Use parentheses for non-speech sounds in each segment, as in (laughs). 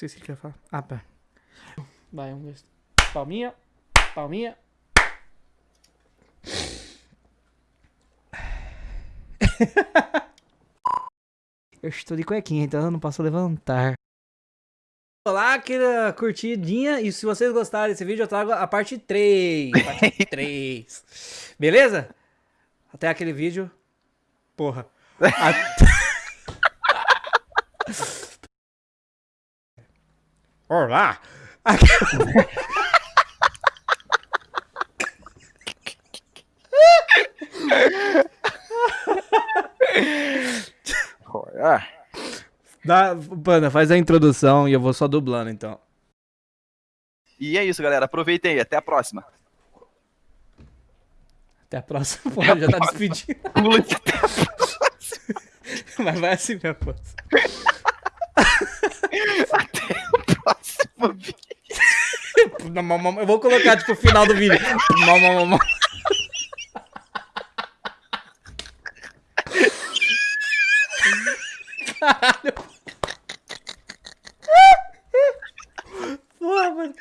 sei se ele quer falar. Ah, pá. Vai, um, dois. Palminha. Palminha. (laughs) Eu estou de cuequinha, então eu não posso levantar. Olá, aquela curtidinha. E se vocês gostarem desse vídeo, eu trago a parte 3. Parte (laughs) 3. Beleza? Até aquele vídeo. Porra. Até... (laughs) Olá! Olha. Dá, Panda, faz a introdução e eu vou só dublando então. E é isso, galera. Aproveitem aí. Até a próxima. Até a próxima. Pô, já tá despedindo. Pula de até a próxima. Mas vai assim, minha força. Até o Eu vou colocar, tipo, o final do vídeo. Caralho. Porra, mano.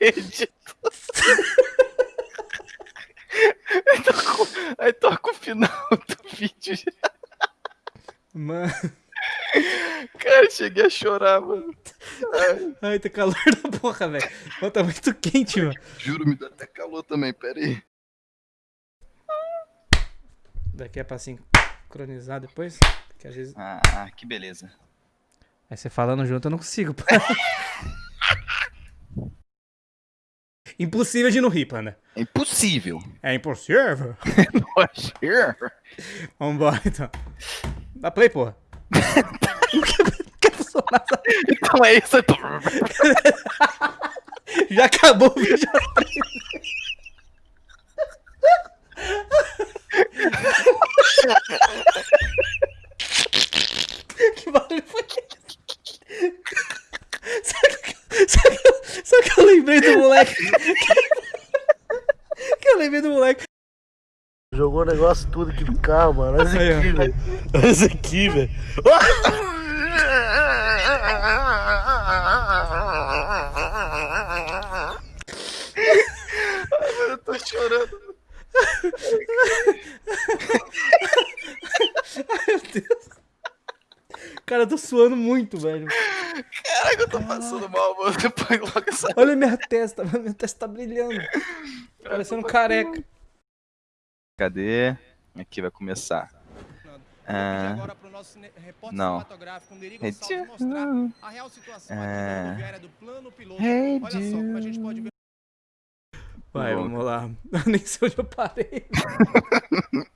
Edito. Aí toca, o- aí toca o final do vídeo. já. Mano. Cara, cheguei a chorar, mano. (laughs) Ai, tá calor da porra, velho. Tá muito quente, mano. juro, me dá até calor também. Pera aí. Daqui é pra sincronizar depois? Que às vezes... Ah, que beleza. Aí você falando junto eu não consigo. pô. (laughs) Impossível de não rir, Panda. É impossível. É impossível. (laughs) Poxa. Vambora, então. Dá play, porra. Personagem? Então é isso. (laughs) Já acabou o vídeo. que barulho foi esse? Sabe que, sabe, que- sabe que eu lembrei do moleque? que eu lembrei do moleque. Jogou o negócio tudo aqui do carro, mano. Olha isso aqui, velho. Olha isso aqui, velho. (laughs) Eu tô chorando. Meu Deus. Cara, eu tô suando muito, velho. Caraca, eu tô passando mal, mano. Depois logo essa. Olha minha testa, (laughs) minha testa tá brilhando. Parecendo careca. Cadê? Aqui vai começar. Ah, Agora pro nosso cine- repórter não. cinematográfico, Neri Gonçalves, mostrar a real situação aqui É. da rodoviária do plano piloto. Hey, Olha só como a gente pode ver Vai, vamos lá. (laughs) Nem sei onde eu parei. (laughs)